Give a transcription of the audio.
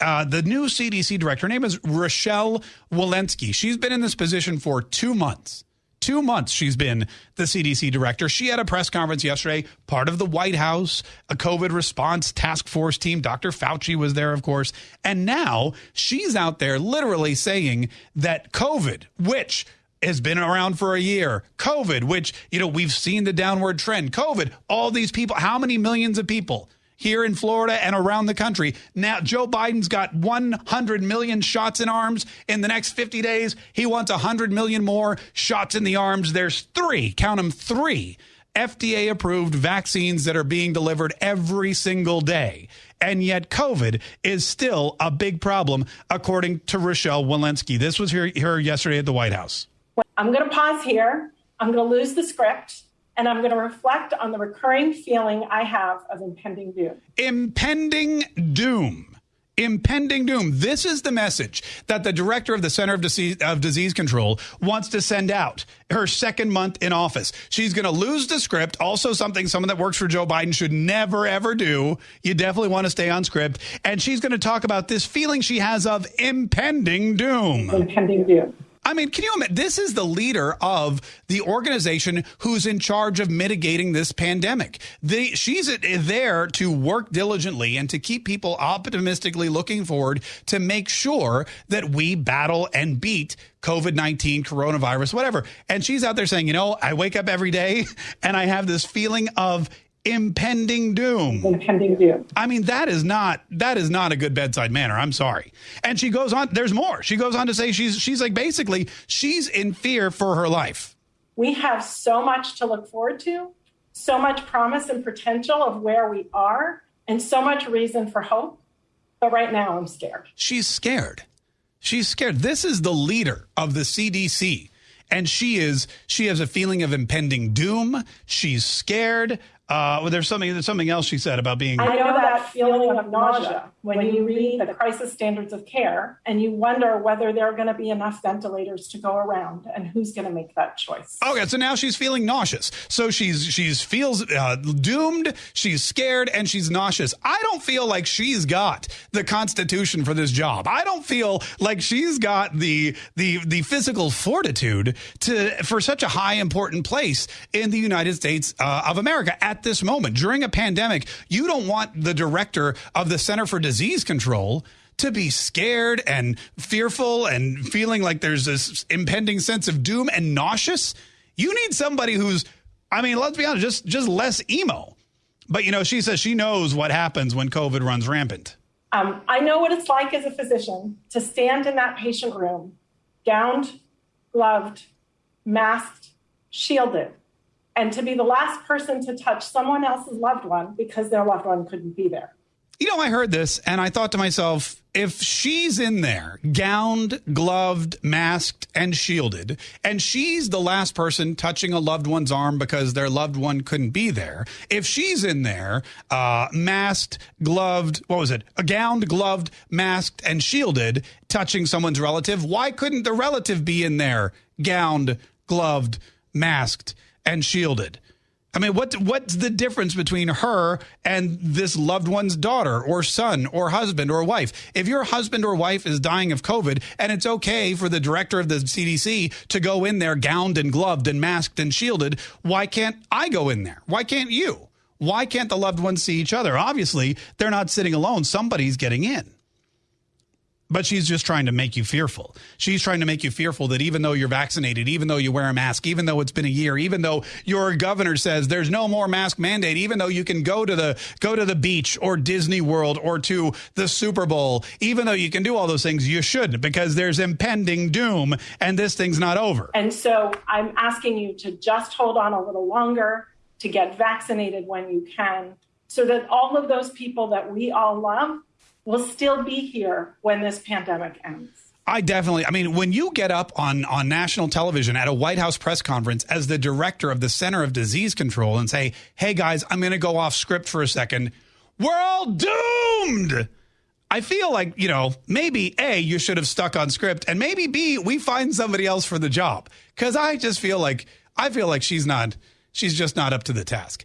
Uh, the new CDC director, her name is Rochelle Walensky. She's been in this position for two months. Two months she's been the CDC director. She had a press conference yesterday, part of the White House, a COVID response task force team. Dr. Fauci was there, of course. And now she's out there literally saying that COVID, which has been around for a year. COVID, which, you know, we've seen the downward trend. COVID, all these people, how many millions of people here in Florida and around the country? Now, Joe Biden's got 100 million shots in arms in the next 50 days. He wants 100 million more shots in the arms. There's three, count them three. FDA approved vaccines that are being delivered every single day. And yet, COVID is still a big problem, according to Rochelle Walensky. This was her, her yesterday at the White House. I'm going to pause here. I'm going to lose the script and I'm going to reflect on the recurring feeling I have of impending doom. Impending doom. Impending doom. This is the message that the director of the Center of Disease, of Disease Control wants to send out her second month in office. She's going to lose the script. Also, something someone that works for Joe Biden should never, ever do. You definitely want to stay on script. And she's going to talk about this feeling she has of impending doom. Impending doom. I mean, can you imagine? This is the leader of the organization who's in charge of mitigating this pandemic. The, she's there to work diligently and to keep people optimistically looking forward to make sure that we battle and beat COVID 19, coronavirus, whatever. And she's out there saying, you know, I wake up every day and I have this feeling of impending doom. Impending doom. I mean, that is not that is not a good bedside manner. I'm sorry. And she goes on. There's more. She goes on to say she's she's like basically she's in fear for her life. We have so much to look forward to, so much promise and potential of where we are, and so much reason for hope. But right now, I'm scared. She's scared. She's scared. This is the leader of the CDC and she is she has a feeling of impending doom she's scared uh, well, there's something there's something else she said about being. I know that feeling of nausea when you read the crisis standards of care and you wonder whether there are going to be enough ventilators to go around and who's going to make that choice. Okay, so now she's feeling nauseous. So she's she's feels uh, doomed. She's scared and she's nauseous. I don't feel like she's got the constitution for this job. I don't feel like she's got the the the physical fortitude to for such a high important place in the United States uh, of America at at this moment during a pandemic, you don't want the director of the Center for Disease Control to be scared and fearful and feeling like there's this impending sense of doom and nauseous. You need somebody who's, I mean, let's be honest, just just less emo. But you know, she says she knows what happens when COVID runs rampant. Um, I know what it's like as a physician to stand in that patient room, gowned, gloved, masked, shielded, and to be the last person to touch someone else's loved one because their loved one couldn't be there. You know, I heard this and I thought to myself, if she's in there, gowned, gloved, masked, and shielded, and she's the last person touching a loved one's arm because their loved one couldn't be there, if she's in there, uh, masked, gloved, what was it? A gowned, gloved, masked, and shielded, touching someone's relative, why couldn't the relative be in there, gowned, gloved, masked, and shielded. I mean, what what's the difference between her and this loved one's daughter or son or husband or wife? If your husband or wife is dying of COVID and it's okay for the director of the CDC to go in there gowned and gloved and masked and shielded, why can't I go in there? Why can't you? Why can't the loved ones see each other? Obviously, they're not sitting alone. Somebody's getting in. But she's just trying to make you fearful. She's trying to make you fearful that even though you're vaccinated, even though you wear a mask, even though it's been a year, even though your governor says there's no more mask mandate, even though you can go to the go to the beach or Disney World or to the Super Bowl, even though you can do all those things, you shouldn't because there's impending doom and this thing's not over. And so I'm asking you to just hold on a little longer, to get vaccinated when you can, so that all of those people that we all love will still be here when this pandemic ends. I definitely. I mean, when you get up on on national television at a White House press conference as the director of the Center of Disease Control and say, "Hey guys, I'm going to go off script for a second. We're all doomed." I feel like, you know, maybe A, you should have stuck on script and maybe B, we find somebody else for the job cuz I just feel like I feel like she's not she's just not up to the task.